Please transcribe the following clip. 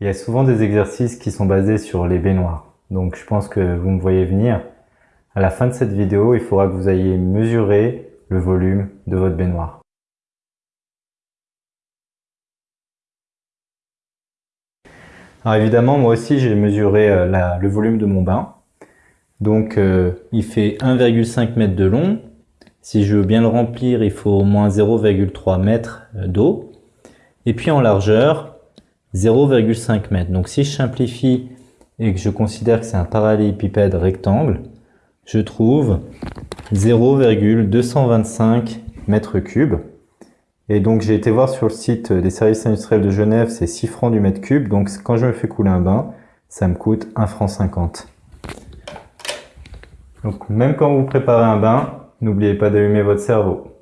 Il y a souvent des exercices qui sont basés sur les baignoires. Donc je pense que vous me voyez venir. À la fin de cette vidéo, il faudra que vous ayez mesuré le volume de votre baignoire. Alors évidemment, moi aussi j'ai mesuré euh, le volume de mon bain. Donc euh, il fait 1,5 m de long. Si je veux bien le remplir, il faut au moins 0,3 m euh, d'eau. Et puis en largeur, 0,5 m. Donc si je simplifie et que je considère que c'est un parallélépipède rectangle, je trouve 0,225 mètres cubes. Et donc j'ai été voir sur le site des services industriels de Genève, c'est 6 francs du mètre cube. Donc quand je me fais couler un bain, ça me coûte 1 franc 50. Donc même quand vous préparez un bain, n'oubliez pas d'allumer votre cerveau.